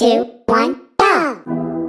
two, one, go!